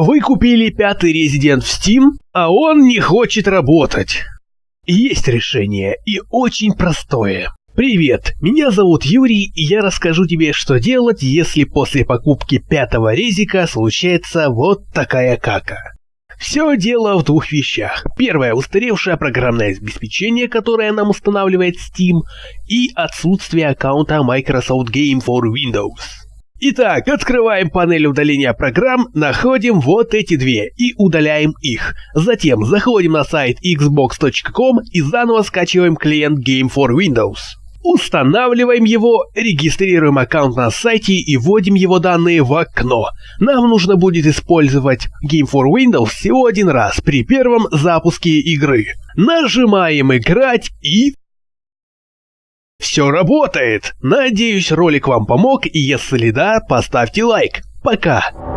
Вы купили пятый резидент в Steam, а он не хочет работать. Есть решение, и очень простое. Привет, меня зовут Юрий, и я расскажу тебе, что делать, если после покупки пятого резика случается вот такая кака. Все дело в двух вещах. Первое – устаревшее программное обеспечение, которое нам устанавливает Steam, и отсутствие аккаунта Microsoft Game for Windows. Итак, открываем панель удаления программ, находим вот эти две и удаляем их. Затем заходим на сайт xbox.com и заново скачиваем клиент Game for Windows. Устанавливаем его, регистрируем аккаунт на сайте и вводим его данные в окно. Нам нужно будет использовать Game for Windows всего один раз при первом запуске игры. Нажимаем «Играть» и все работает! Надеюсь, ролик вам помог, и если да, поставьте лайк. Пока!